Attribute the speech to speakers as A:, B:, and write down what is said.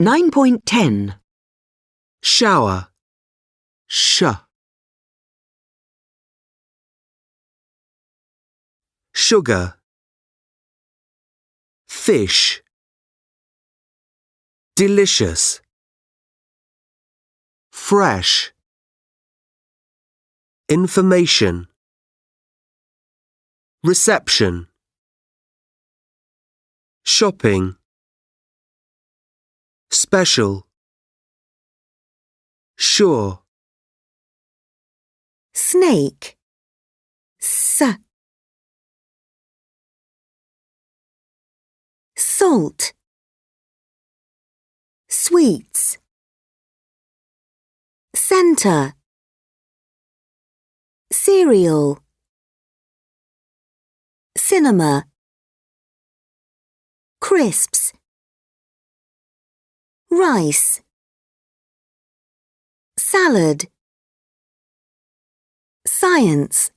A: 9.10.
B: shower, sh. Sugar, fish, delicious, fresh, information, reception, shopping, special, sure.
C: snake, s. Salt, sweets, center, cereal, cinema, crisps, rice, salad, science.